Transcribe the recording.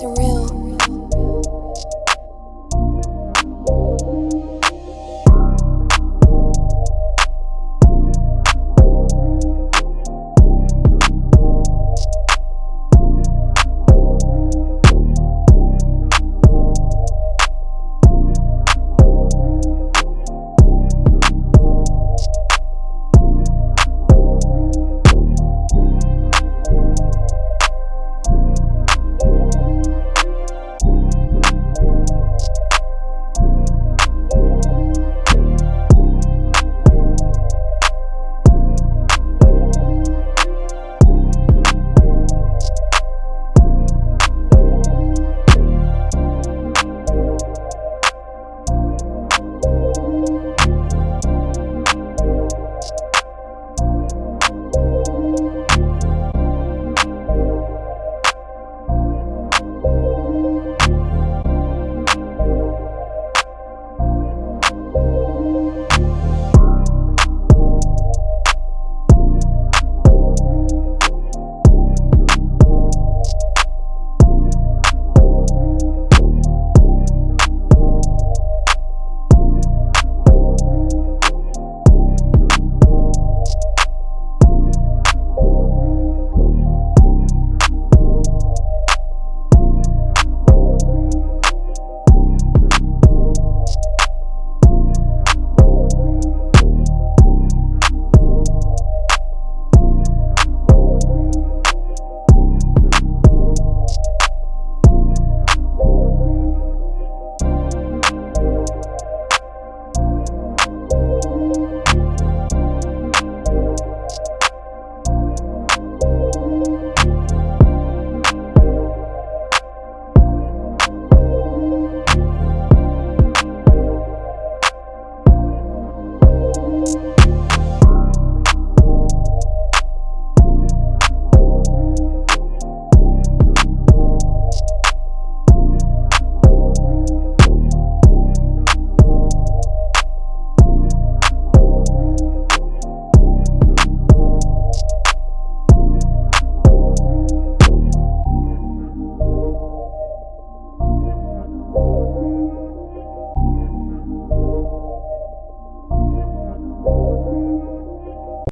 surrender.